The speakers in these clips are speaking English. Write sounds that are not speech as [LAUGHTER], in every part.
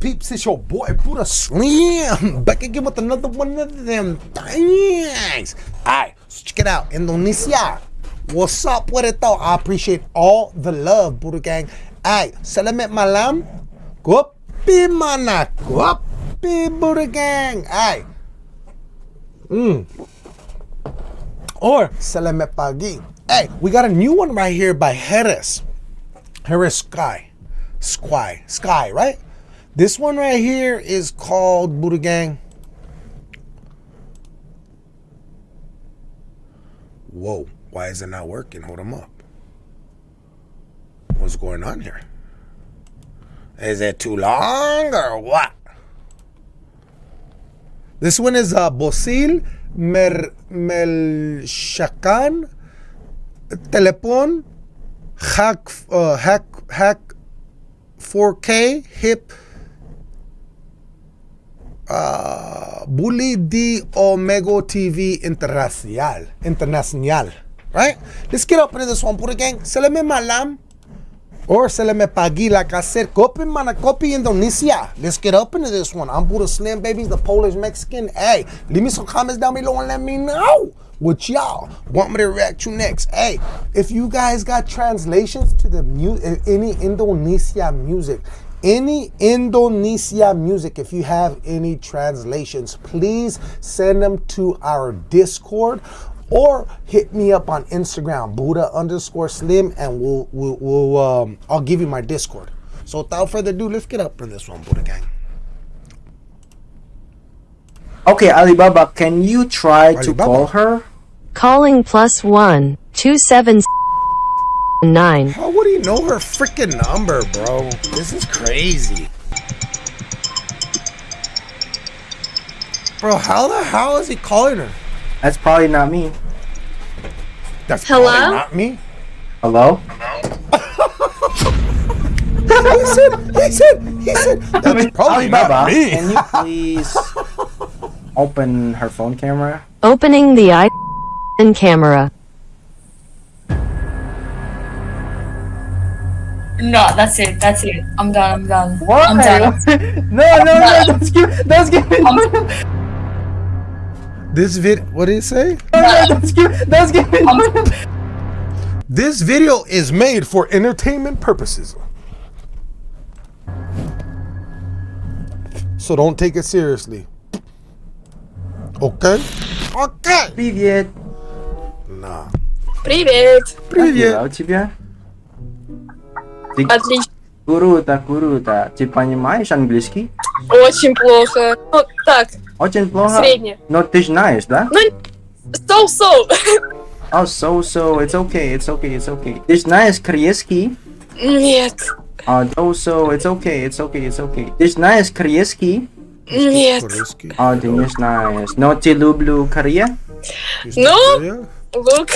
peeps? It's your boy Buddha Slim back again with another one of them things. Alright, so check it out. Indonesia. What's up with it though? I appreciate all the love, Buddha Gang. Alright, salamat malam. Kopi mana? Kopi Buddha Gang. Alright. Mm. Or selamat pagi. Hey, we got a new one right here by Harris. Harris Sky. Sky. Sky, right? This one right here is called Buddha Gang. Whoa, why is it not working? Hold them up. What's going on here? Is it too long or what? This one is uh, Bosil Mer Melshakan Telepon Hack uh, Hack Hack 4K Hip uh, Bully di Omega TV Internacional. Internacional. Right? Let's get up into this one, put gang. Se le me malam. Or se le me pagi I said. Copy mana copy Indonesia. Let's get up into this one. I'm Buddha Slim Babies, the Polish Mexican. Hey, leave me some comments down below and let me know what y'all want me to react to next. Hey, if you guys got translations to the mu any Indonesia music, any Indonesia music, if you have any translations, please send them to our Discord or hit me up on Instagram, Buddha underscore Slim, and we'll, we'll, we'll um, I'll give you my Discord. So without further ado, let's get up in this one, Buddha Gang. Okay, Alibaba, can you try Alibaba. to call her? Calling plus one two seven nine. How would he know her freaking number, bro? This is crazy. Bro, how the hell is he calling her? That's probably not me. That's Hello? probably not me. Hello? Hello? He said, he said, he said, that's probably Alibaba, not me. can you please open her phone camera? Opening the i camera. No, that's it. That's it. I'm done. I'm done. What? I'm done. [LAUGHS] no, no, no, that's give, that's give, no, no, no, This vid, what did it say? that's give, that's give, no, no. This video is made for entertainment purposes. So don't take it seriously. Okay? Okay. Привет. Nah. Привет. Как Привет. дела у тебя? Ты Отлично. круто, круто. Ты понимаешь английский? Очень плохо. Ну, так, Очень плохо. средне. Но ты знаешь, да? Ну, so-so. Oh, so, so, it's okay, it's okay, it's okay. Ты знаешь корейский? Нет. А, oh, so, it's okay, it's okay, it's okay. Ты знаешь корейский? Нет. А, ты не знаешь. Но ты люблю Корея? Ну? Look.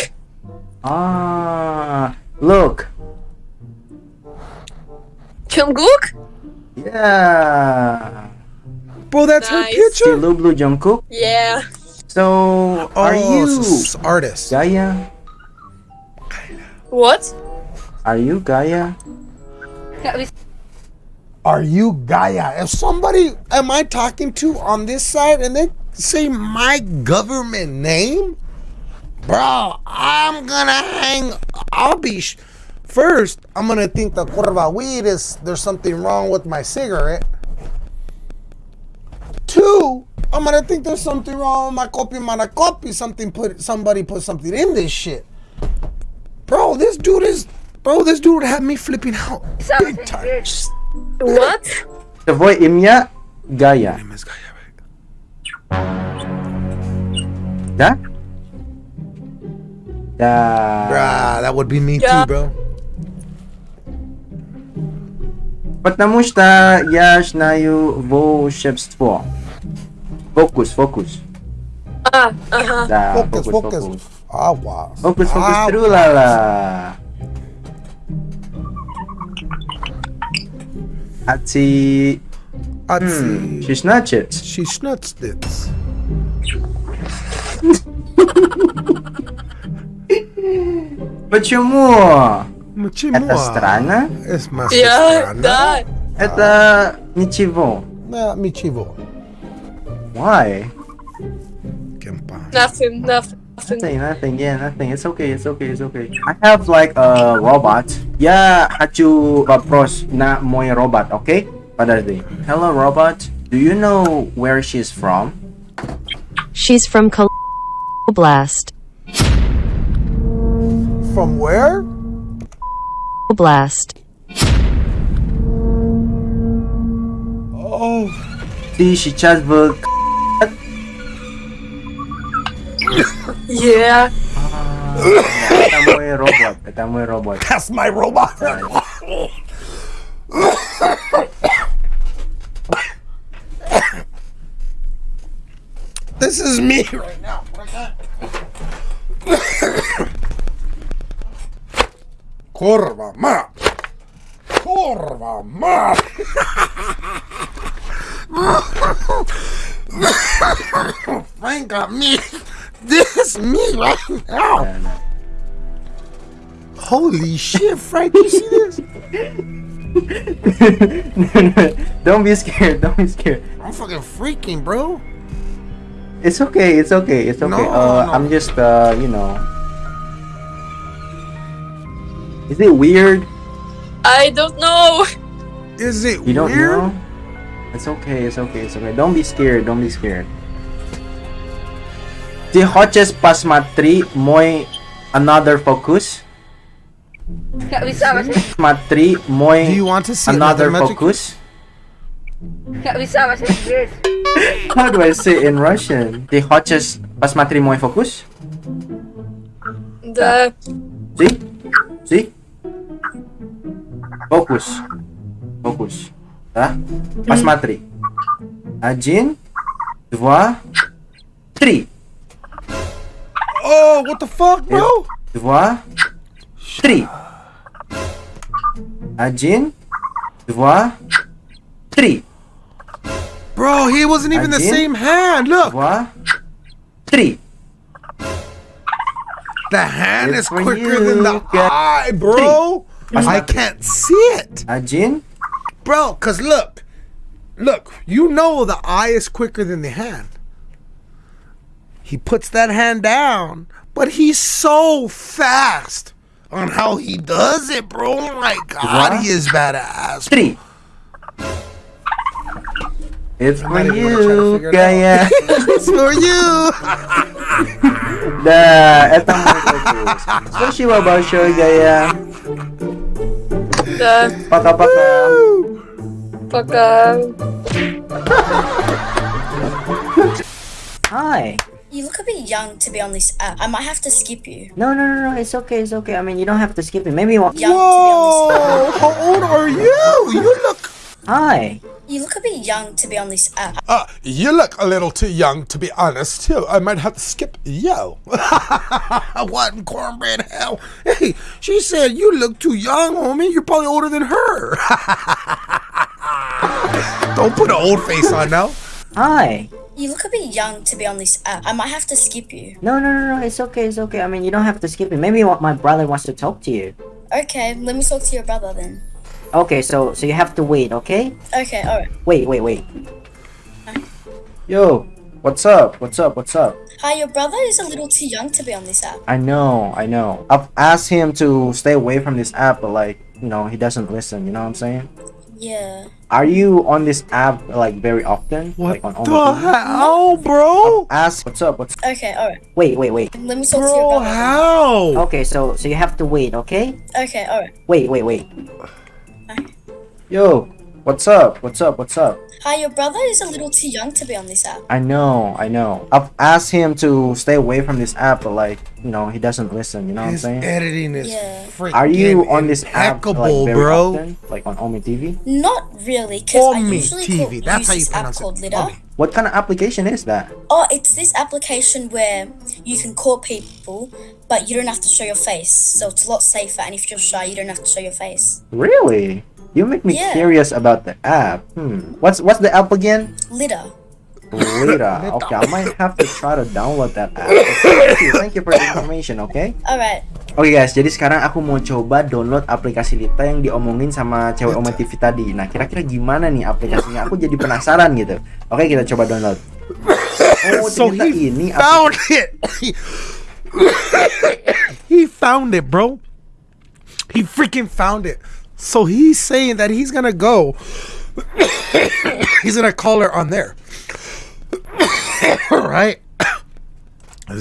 Ah, look. Jungkook? Yeah. Bro, that's nice. her picture. Hello, Blue Jungkook. Yeah. So, are oh, you so artist Gaia? What? Are you Gaia? Are you Gaia? If somebody am I talking to on this side and they say my government name, bro, I'm gonna hang. I'll be. First, I'm gonna think the curva weed is there's something wrong with my cigarette. Two, I'm gonna think there's something wrong with my copy mana copy. Something put somebody put something in this shit. Bro, this dude is bro, this dude had me flipping out. Big time. What? The boy Imya Gaya. My name is Gaya, right? That? Yeah. Bruh, that would be me yeah. too, bro. Потому что я знаю волшебство. Фокус, фокус. А, ага. Да, фокус, фокус. Фокус, фокус, Ауа. фокус, фокус Ауа. трулала. Аци... Аци... Шестнадцать. Шестнадцать. Почему? Почему? Это странно? Es más Я, странно. да. Это ничего. Yeah, Michivo. Why? Кемпа. Nothing, nothing, nothing. Nothing, nothing, yeah, nothing. It's okay, it's okay, it's okay. I have like a robot. Я хочу вопрос на мой робот, okay? Подожди. Hello, robot. Do you know where she's from? She's from Kal- Blast. From where? Blast. Oh, Ты сейчас в... Yeah. Это мой робот, это мой робот. that's my robot. this is me Kurva ma. Kurva ma. Frank got me. This is me right now. Holy shit, Frank, you see this? [LAUGHS] don't be scared, don't be scared. I'm fucking freaking, bro. It's okay, it's okay, it's okay. No, uh, no. I'm just, uh, you know. Is it weird? I don't know. Is it you don't weird? Know? It's okay, it's okay, it's okay. Don't be scared, don't be scared. The hoćeš pasmatri moj another focus? Pasmatri moj Do you want to see another focus? [LAUGHS] How do I say in Russian? The hoćeš pasmatri moj focus? The... See? See? Фокус. Фокус. Да? Посмотри. Один, два, три. Oh, what the fuck, bro? Два, три. Один, два, три. Bro, he wasn't even the Again? same hand. Look, Два, три. The hand it's is quicker you. than the yeah. eye, bro. I, I can't see it. Ajin? Bro, because look. Look, you know the eye is quicker than the hand. He puts that hand down, but he's so fast on how he does it, bro. Oh my god, what? he is badass. Three. [LAUGHS] It's for you, kaya. It's for you. Da, eto mo Sushi wa ba show gaya? Da. Paka paka. Paka. [LAUGHS] Hi. You look a bit young to be on this app. I might have to skip you. No, no, no, no. It's okay. It's okay. I mean, you don't have to skip me. Maybe you want. Young Whoa! How old are you? You look Hi. You look a bit young to be on this app. Uh, you look a little too young to be honest, too. I might have to skip yo. [LAUGHS] what in cornbread hell? Hey, she said you look too young, homie. You're probably older than her. [LAUGHS] Don't put an old face on now. Hi. You look a bit young to be on this app. I might have to skip you. No, no, no, no. It's okay. It's okay. I mean, you don't have to skip it. Maybe my brother wants to talk to you. Okay, let me talk to your brother then. Okay, so so you have to wait. Okay. Okay, alright. Wait, wait, wait. Yo, what's up? What's up? What's up? Hi, your brother is a little too young to be on this app. I know, I know. I've asked him to stay away from this app, but like, you know, he doesn't listen. You know what I'm saying? Yeah. Are you on this app like very often? What like on the Omo hell, bro? Ask what's up. What's Okay, alright. wait, wait, wait. Let me talk to your Bro, brother. then. how? Okay, so so you have to wait. Okay. Okay, alright. Wait, wait, wait. Yo, what's up? What's up? What's up? Hi, your brother is a little too young to be on this app. I know, I know. I've asked him to stay away from this app, but like, you know, he doesn't listen. You know what I'm His saying? editing is Yeah. freaking Are you on this app like very bro? often? Like on Omi TV? Not really, because I usually TV. call, That's use how you this app pronounce called it. Litter. Omi. What kind of application is that? Oh, it's this application where you can call people, but you don't have to show your face. So it's a lot safer, and if you're shy, you don't have to show your face. Really? You make me Yeah. curious about the app. Hmm. What's what's the app again? Litter. Lira. [LAUGHS] Okay, I might have to try to download that app. Thank you. Thank you for the information. Okay. Alright. Oke guys, jadi sekarang aku mau coba download aplikasi Lita yang diomongin sama cewek Oma TV tadi. Nah, kira-kira gimana nih aplikasinya? Aku jadi penasaran gitu. Oke, kita coba download. [LAUGHS] Oh, So he ini found it. he found it, bro. He freaking found it. So he's saying that he's gonna go. [COUGHS] he's gonna call her on there. [COUGHS] right? [COUGHS] A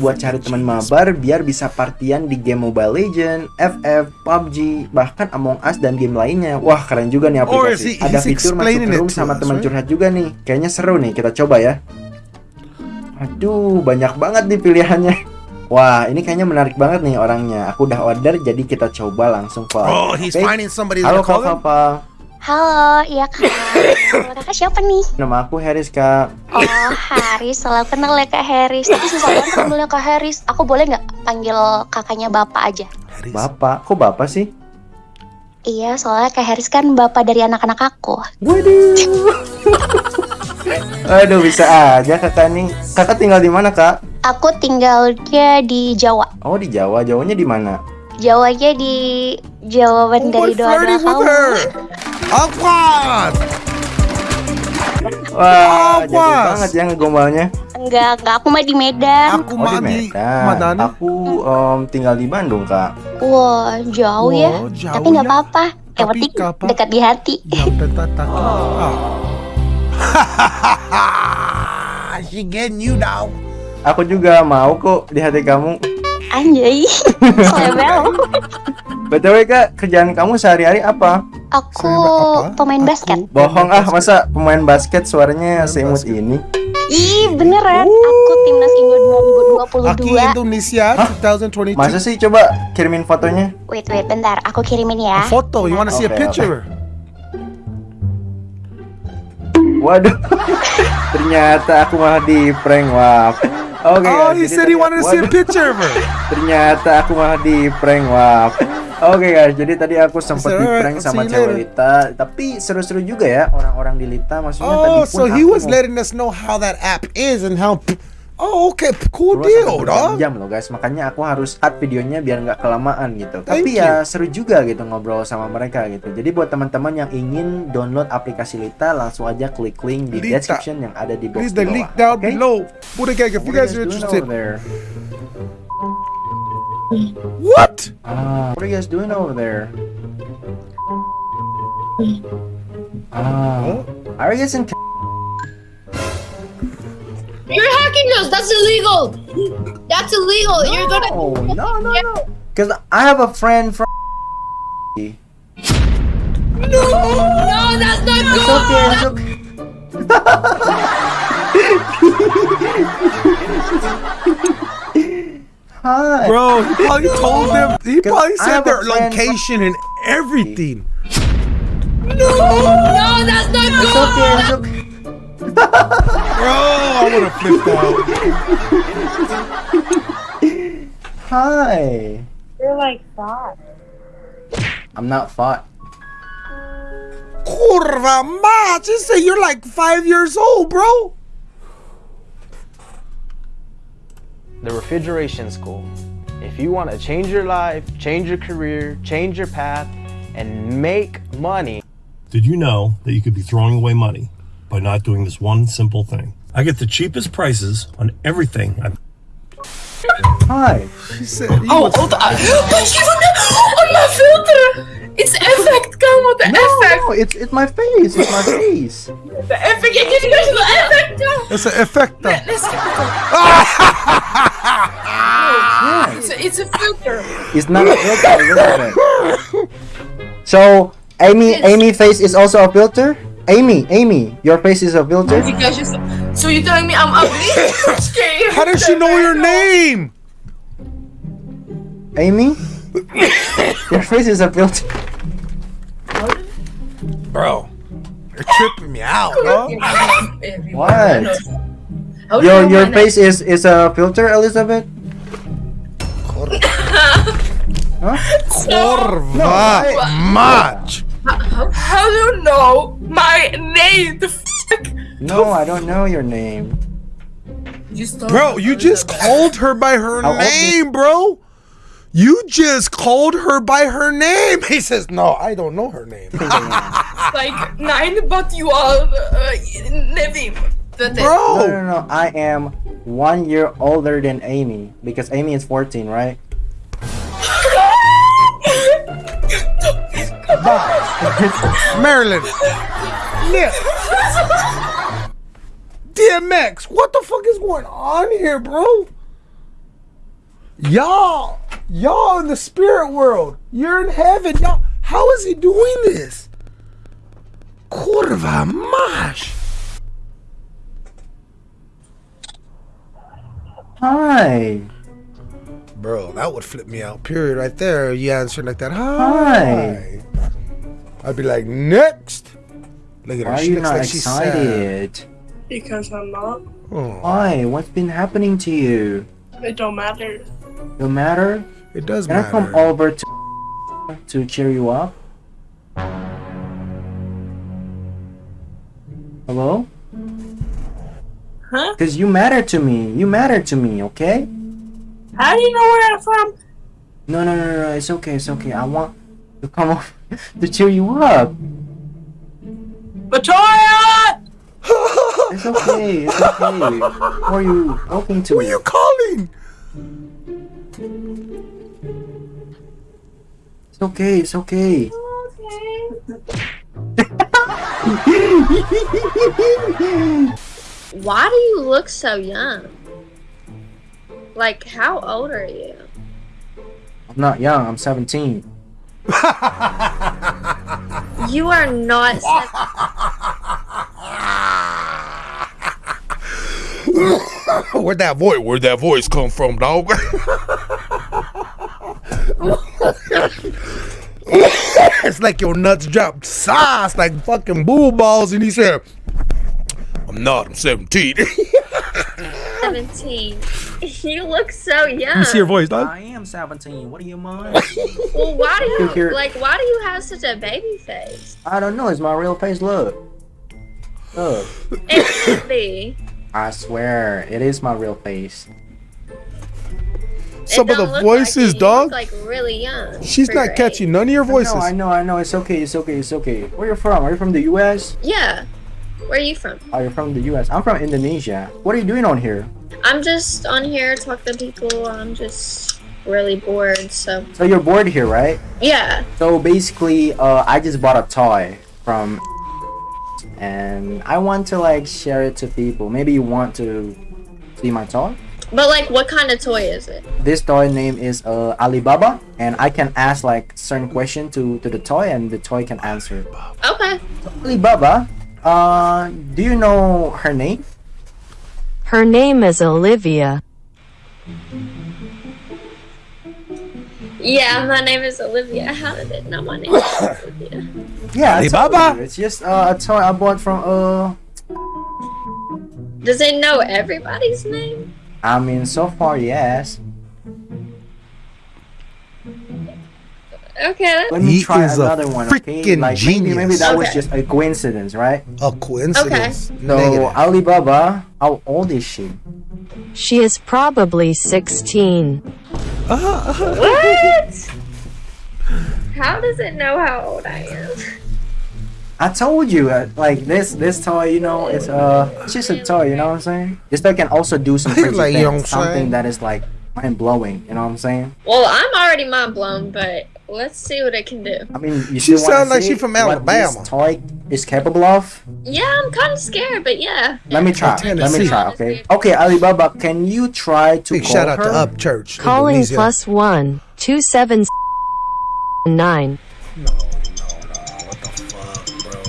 buat cari teman mabar biar bisa partian di game Mobile Legend, FF, PUBG, bahkan Among Us dan game lainnya. Wah, keren juga nih aplikasi. he- Ada fitur masuk room sama teman curhat juga nih. Kayaknya seru nih, kita coba ya. Aduh, banyak banget nih pilihannya. Wah, ini kayaknya menarik banget nih orangnya. Aku udah order, jadi kita coba langsung call. Oh, he's Oke? finding somebody Halo to Kak. Papa. Halo, iya kak. Kalau kakak siapa nih? Nama aku Haris Kak. Oh, Haris. Selalu kenal ya kak Haris. Tapi susah banget panggilnya kak Haris. Aku boleh nggak panggil kakaknya bapak aja? Haris. Bapak, kok Bapak sih? Iya, soalnya kak Haris kan bapak dari anak-anak aku. Waduh. [LAUGHS] Aduh, bisa aja kakak nih. Kakak tinggal di mana, Kak? Aku tinggalnya di Jawa. Oh, di Jawa. Jawanya di mana? Jawanya di jawaban Oh, dari flirting with kamu. Awkward. Wah, jago banget ya ngegombalnya. Enggak, enggak. Aku mah di Medan. Aku Oh, di mah di Medan. Madani. Aku em, tinggal di Bandung, Kak. Wah, jauh ya. Wah, jauh Tapi nggak ya. apa-apa. Yang Tapi penting dekat di hati. Yang. [LAUGHS] Ah. [LAUGHS] getting you now. Aku juga mau kok di hati kamu. Anjay. [LAUGHS] BTW, Kak, kerjaan kamu sehari-hari apa? Aku Apa? pemain Aku basket. Bohong ah, masa pemain basket suaranya Pemain seimut basket. ini? Ih, beneran. Aku timnas Indo Aki 2022. Indonesia 2022. Masa sih coba kirimin fotonya? Wait, wait, bentar. Aku kirimin ya. A photo. You want to see a Okay, Waduh. [LAUGHS] Ternyata aku malah di prank. Wah. Oke. Oh, guys, he said he tadi- wanted to see a picture of her. [LAUGHS] Ternyata aku malah di prank. Wah. Oke guys, jadi tadi aku sempat di "Alright, prank sama cewek later." Lita, tapi seru-seru juga ya orang-orang di Lita. Maksudnya tadi Oh, pun so he was letting us know how that app is and how. Oh, okay, cool deal, dog. jam loh guys. Makanya aku harus cut videonya biar nggak kelamaan gitu. Thank tapi ya seru juga gitu ngobrol sama mereka gitu. Jadi buat teman-teman yang ingin download aplikasi Lita, langsung aja klik link di Lita. description yang ada di box Please, bawah. link down Oke? below. Buddha Gang, if you guys are interested. there? What? Ah, what are you guys doing over there? Ah, are you guys in? You're hacking us. That's illegal. That's illegal. You're gonna. Oh no no no! Because I have a friend from. No, No, that's not It's good. okay. It's okay. [LAUGHS] Hi. Bro, he probably told them. He probably I said their a friend from- location and everything. No, No, that's not It's good. okay. It's okay. Bro, I would have flipped out. Hi. You're like that. I'm not fat. Kurva ma, just say you're like five years old, bro. the refrigeration school. If you want to change your life, change your career, change your path, and make money, Did you know that you could be throwing away money by not doing this one simple thing? I get the cheapest prices on everything. I'm Hi. She said, he Oh, was- hold on. [GASPS] [GASPS] on my filter. It's effect. Come on, the effect. No, it's it's my face. It's my face. The effect. You need to go the effect. No. it's an effecta. Let's get It's a, it's a filter. It's not a filter. Elizabeth. [LAUGHS] So Amy, Amy face is also a filter. Amy, Amy, your face is a filter. You guys just. So you're telling me I'm ugly? [LAUGHS] Scary. How does she know your name? Amy, [LAUGHS] your face is a filter. Bro, you're tripping me out, bro. What? How do you Your your face is is a filter, Elizabeth. [LAUGHS] Kurva much. Name? How do you know my name? The fuck? No, I don't know your name. You Bro, you just Elizabeth. called her by her How name, bro. You just called her by her name. [LAUGHS] He says, No, I don't know her name. It's [LAUGHS] like, nine, but you are uh, Nevim. That's it. No, no, no. I am one year older than Amy because Amy is 14, right? Marilyn. Nick. DMX, what the fuck is going on here, bro? Y'all, y'all in the spirit world. You're in heaven. Y'all, how is he doing this? Kurva mash. Hi. Bro, that would flip me out. Period. Right there. You answering like that. Hi. Hi. I'd be like, next. Look at her. Why are She you looks not like she's sad. excited? Because I'm not. Oh, Why? What's been happening to you? It don't matter. No matter? it does Can I matter. come over to to cheer you up? Hello? Huh? Because you matter to me. You matter to me, okay? How do you know where I'm from? No, no, no, no. It's okay. It's okay. I want to come [LAUGHS] over to cheer you up. Victoria! It's okay. It's okay. Who are you talking to? Who are you calling? It's okay. It's okay. okay. [LAUGHS] Why do you look so young? Like, how old are you? I'm not young. I'm 17. You are not. [LAUGHS] sev- Where'd that voice? Where'd that voice come from, dog? it's like your nuts dropped sauce like fucking bull balls, and he said, "I'm not. I'm 17." [LAUGHS] 17. [LAUGHS] You look so young. You see your voice, dog. I am 17. What do you mind? [LAUGHS] Well, why do you Here. like? Why do you have such a baby face? I don't know. It's my real face. Look. Look. It could be. I swear, it is my real face. Some of the voices, like it. Dog. Like really young. She's not catching age. none of your voices. No, I know, I know. It's okay. It's okay. It's okay. Where you from? Are you from the U.S.? Yeah. Where are you from? Are you're from the U.S.? I'm from Indonesia. What are you doing on here? I'm just on here talking to people. I'm just really bored. So So you're bored here, right? yeah. So basically, uh, I just bought a toy from, and I want to like share it to people. Maybe you want to see my toy. But like, what kind of toy is it? This toy name is uh, Alibaba, and I can ask like certain question to to the toy, and the toy can answer. Okay. Alibaba, uh, do you know her name? Her name is Olivia. Yeah, my name is Olivia. How did it know my name is [COUGHS] Olivia? Yeah, Alibaba? It's just uh, a toy I bought from uh. Does it know everybody's name? I mean, so far, yes. Okay. Let me He try is a another one. Okay, freaking like maybe, maybe genius. that was just a coincidence, right? A coincidence. No, Negative. Alibaba, how old is she? She is probably 16. What? How does it know how old I am? I told you, uh, like this this toy, you know, it's uh, it's just a toy, you know what I'm saying? This toy can also do some [LAUGHS] crazy Like, you know things, something that is like mind blowing, you know what I'm saying? Well, I'm already mind blown, but let's see what it can do. I mean, you She sounds like she's she from what Alabama. This toy is capable of. Yeah, I'm kind of scared, but yeah. Let me try. Let me try. Okay. Okay, Alibaba, can you try to Big call shout out her? to Up Church. Calling Indonesia. plus one two seven nine. No, no, no. What the fuck, bro?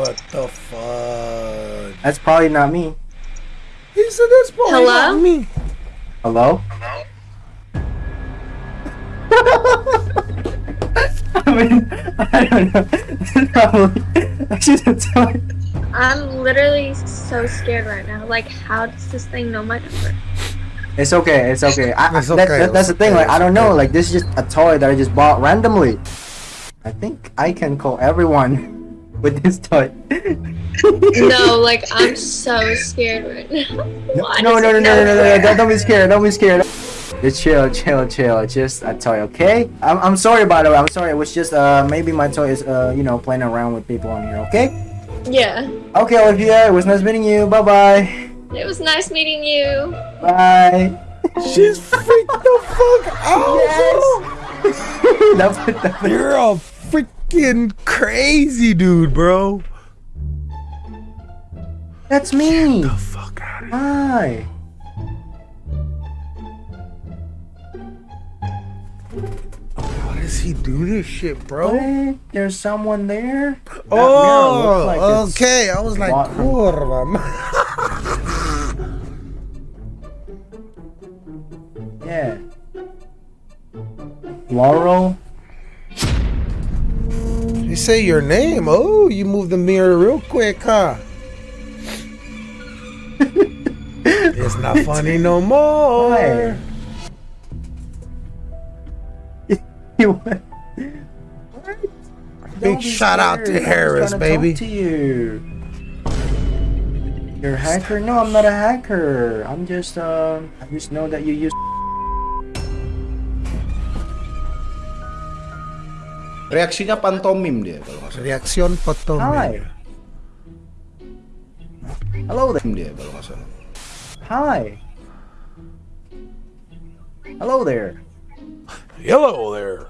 What the fuck? That's probably not me. He said that's probably Hello? not me. Hello? Hello? [LAUGHS] I mean, I don't know. Probably. She's a toy. I'm literally so scared right now. Like, how does this thing know my number? It's okay. It's okay. I, It's I- that- that- that's the thing. Like I don't know. Like this is just a toy that I just bought randomly. I think I can call everyone [LAUGHS] with this toy. No, like I'm so scared right now. Why No, does no, no, no, no, no, no, never- no, don't be scared, don't be scared. Just chill, chill, chill. Just a toy, okay? I'm, I'm sorry, by the way. I'm sorry. It was just uh maybe my toy is uh you know playing around with people on here, okay? Yeah. Okay, Olivia. It was nice meeting you. Bye bye. It was nice meeting you. Bye. She's freaked the fuck out. That's it, that's it. You're a freaking crazy dude, bro. That's me. The fuck out of here. Hi. How does he do this shit, bro? What? There's someone there. That Oh, like okay. I was like. [LAUGHS] Yeah. Laurel. You say your name. Oh, you moved the mirror real quick, huh? Not funny no more. Hi. [LAUGHS] What? Big Don't be shout out to scared. I'm just Harris, baby. Talk to you. You're a hacker? No, I'm not a hacker. I'm just uh, I just know that you use. Reaksinya pantomim dia kalau nggak salah. Reaksyon potom. Hi. Hello there. Dia kalau nggak salah. Hi. Hello there. Hello there.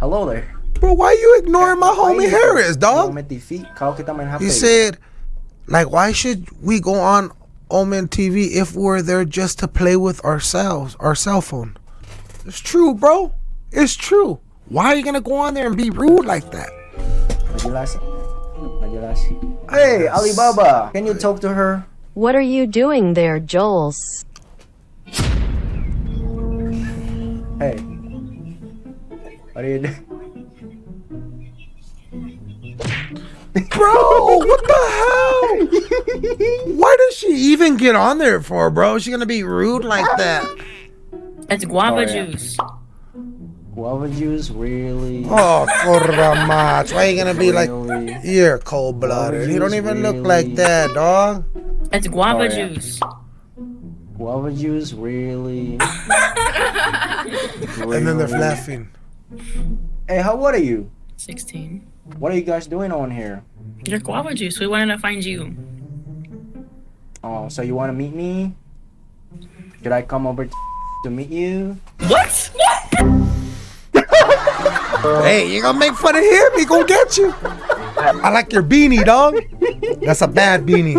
Hello there. Bro, why you ignoring my homie Harris, dog? Main TV. Kalau kita main HP. He said, like, why should we go on Omen TV if we're there just to play with ourselves, our cell phone? It's true, bro. It's true. Why are you gonna go on there and be rude like that? Hey, Alibaba. Can you talk to her? What are you doing there, Joels? Hey. What are you doing? Bro, what the hell? Why does she even get on there for, bro? Is she gonna be rude like that? It's guava Oh, yeah. juice. Guava juice, really? Oh, corra mach. Why are you gonna be like, you're cold blooded? You don't Juice, even look like that, dog. It's guava Oh, yeah. juice. Guava juice, really? [LAUGHS] And then they're laughing. Hey, how old are you? 16. What are you guys doing on here? Your guava juice. We wanted to find you. Oh, so you want to meet me? Should I come over to meet you? What? [LAUGHS] Hey, you gonna make fun of him? He gonna get you. I like your beanie, dog. That's a bad beanie.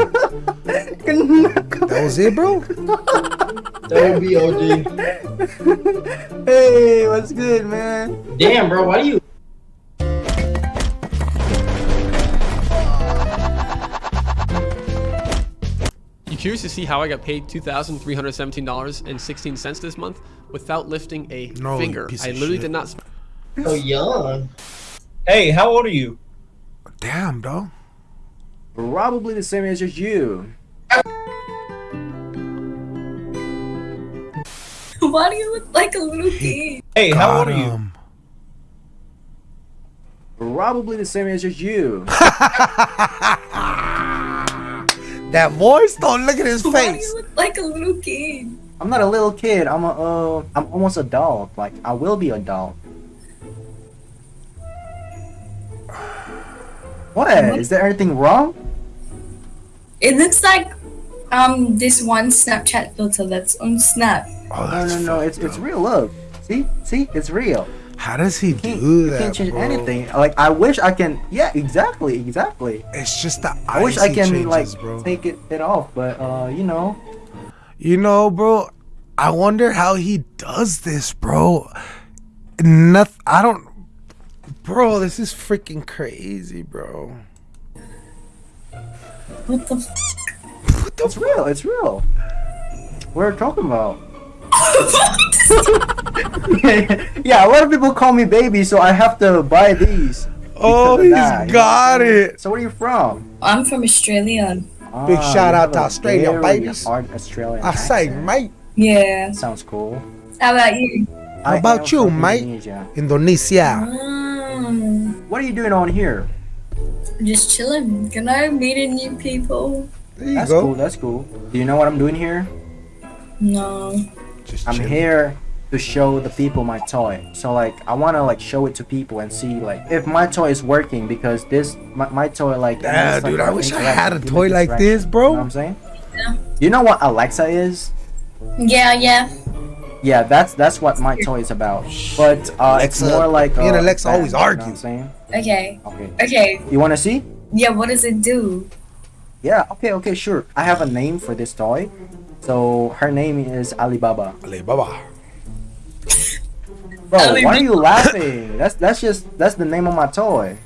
That was it, bro. That would be OG. Hey, what's good, man? Damn, bro, why do you? You curious to see how I got paid two thousand three hundred seventeen dollars and sixteen cents this month without lifting a No, finger? piece I of literally shit. did not. sp- So young. Hey, how old are you? Damn, dog. Probably the same age as you. Why do you look like a little kid? Hey, how old Got are you? him. Probably the same age as you. [LAUGHS] That voice, don't look at his Why do face. you look like a little kid? I'm not a little kid. I'm a uh, I'm almost adult. Like I will be adult. What? Is there anything wrong? It looks like um this one Snapchat filter that's on Snap. Oh, No, no, no. It's it's real. love. See, see, it's real. How does he do you that, can't change bro? anything. Like I wish I can. Yeah, exactly, exactly. It's just the I wish I can changes, like bro. take it, it off, but uh, you know, You know, bro, I wonder how he does this, bro. Nothing. I don't. Bro, this is freaking crazy, bro. What the? F- What the it's real. It's real. We're talking about. [LAUGHS] yeah, a lot of people call me baby, so I have to buy these. Oh, because of he's that, you know got what it. So where are you from? I'm from Australia. Big Ah, shout out to have Australia, very babies. hard Australian I say, mate. Yeah. Sounds cool. How about you? How I about you, mate? Indonesia. Indonesia. Mm. What are you doing on here? Just chilling. You know, meeting new people. There you That's go. cool. That's cool. Do you know what I'm doing here? No. Just I'm chilling. here to show the people my toy. So like I wanna like show it to people and see like if my toy is working because this my, my toy like Yeah, it's, like, dude, I wish I had a toy like this, bro. You know what I'm saying? Yeah. You know what Alexa is? Yeah, yeah. Yeah, that's that's what my toy is about. But uh, it's more like me and Alexa band, always you know argue. what I'm saying? Okay. Okay. Okay. You wanna see? Yeah, what does it do? Yeah. Okay. Okay. Sure. I have a name for this toy. So her name is Alibaba. Alibaba. [LAUGHS] Bro, why are you laughing? That's that's just that's the name of my toy.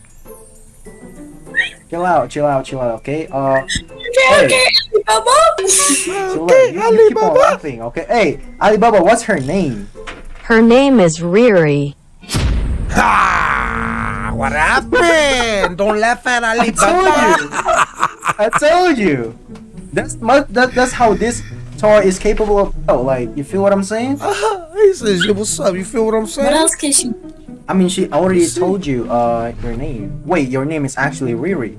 Chill out, chill out, chill out. Okay. Uh, Okay, Hey. okay, Alibaba. chill out. You, you keep on laughing. Okay. Hey, Alibaba, what's her name? Her name is Riri. Ah, what happened? Don't laugh at [LAUGHS] I told Alibaba. [LAUGHS] you. I told you. That's my, that, that's how this toy is capable of. Oh, like you feel what I'm saying? [LAUGHS] he says, "Yo, what's up? You feel what I'm saying? What else can she? I mean, she already told you uh your name. Wait, your name is actually Riri.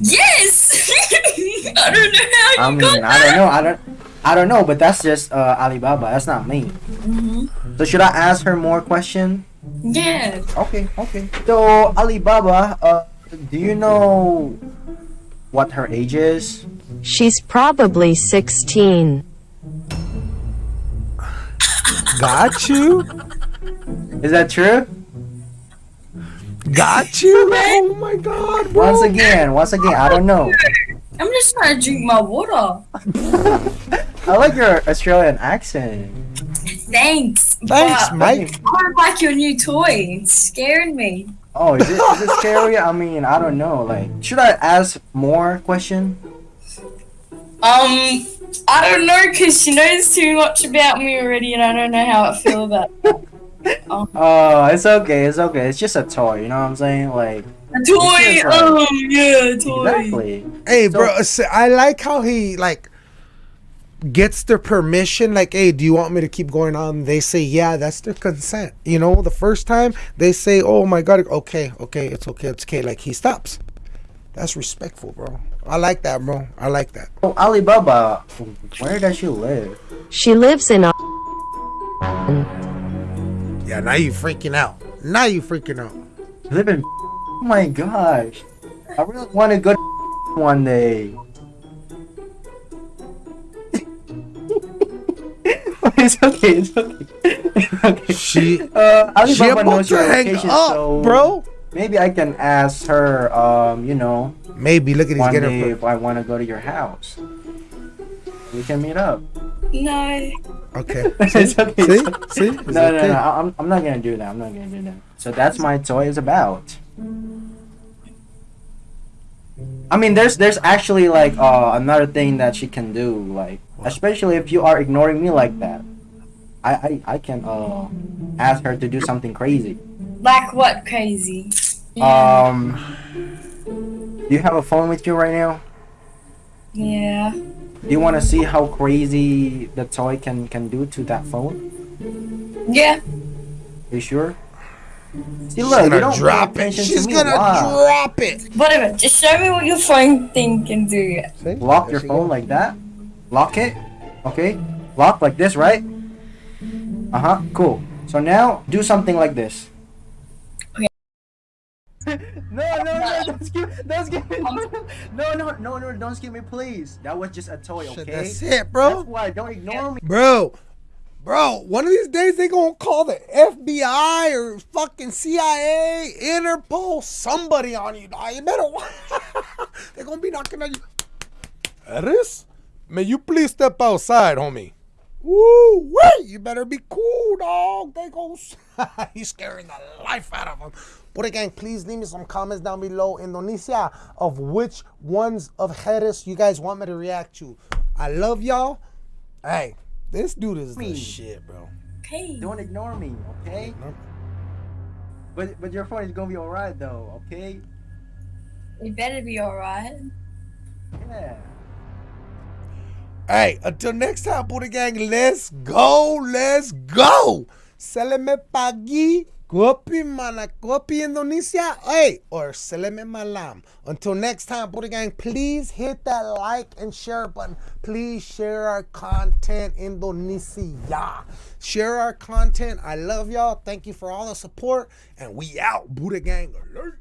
Yes. [LAUGHS] I don't know how I you mean, got I don't know. I don't. I don't know, but that's just uh, Alibaba. That's not me. Mm-hmm. So should I ask her more question? Yeah. Okay, okay. So Alibaba, uh, do you know what her age is? She's probably 16. Got you. Is that true? Got you. [LAUGHS] Oh my God, bro. Once again, once again, I don't know. I'm just trying to drink my water. [LAUGHS] I like your Australian accent. Thanks. Thanks, but Mike. I don't like your new toy. It's scaring me. Oh, is it, is it scary? I mean, I don't know. Like, should I ask more question? Um, I don't know because she knows too much about me already, and I don't know how I feel about it. [LAUGHS] Oh, it's okay, it's okay. It's just a toy, you know what I'm saying? Like, A toy. Like- Oh yeah, toy. exactly. Hey, So- bro. I like how he like gets their permission. Like, hey, do you want me to keep going on? They say, yeah, that's their consent. You know, the first time they say, oh my god, okay, okay, it's okay, it's okay. Like he stops. That's respectful, bro. I like that, bro. I like that. So Alibaba, where does she live? She lives in a. Yeah, now you freaking out. Now you freaking out. Live in. Oh my gosh, I really want to go one day. [LAUGHS] it's okay. It's okay. It's okay. She, Uh, she Alibaba about knows your to hang location, up, so bro. maybe I can ask her. Um, you know, Maybe look at he's one day her. if I want to go to your house, we can meet up. No. Okay. [LAUGHS] it's okay. See? it's okay. See? No, It's no, okay. no. I- I'm, I'm not gonna do that. I'm not gonna do that. So that's my toy is about. I mean, there's there's actually like uh, another thing that she can do, like especially if you are ignoring me like that. I I, I can uh ask her to do something crazy. Like what crazy? Um, do you have a phone with you right now? Yeah. Do you want to see how crazy the toy can can do to that phone? Yeah. you sure? See, She's look, you gonna drop it. attention to She's gonna Why? drop it. Whatever. Just show me what your phone thing can do. See? Lock There your phone goes. like that. Lock it. Okay. Lock like this, right? Uh huh. Cool. So now do something like this. Okay. [LAUGHS] no, no, no! Don't skip! Don't skip me! No, no, no, no! Don't skip me, please. That was just a toy, okay? Shit, okay? That's it, bro. That's why. Don't ignore me. Bro, bro, one of these days they gonna call the FBI or fucking CIA, Interpol, somebody on you, dog. You better [LAUGHS] They're gonna be knocking on you. Eris, may you please step outside, homie? Woo, wait, you better be cool, dog. They go. [LAUGHS] He's scaring the life out of him. But gang, please leave me some comments down below, Indonesia, of which ones of Harris you guys want me to react to. I love y'all. Hey, this dude is the shit, bro. Okay. Don't ignore me, okay? But but your phone is gonna be alright though, okay? You better be alright. Yeah. Hey, until next time, Buddha Gang, let's go, let's go. Se le me pagui Kopi mana, kopi Indonesia, hey, or seleme malam. Until next time, Buddha Gang, please hit that like and share button. Please share our content, Indonesia. Share our content. I love y'all. Thank you for all the support. And we out, Buddha Gang alert.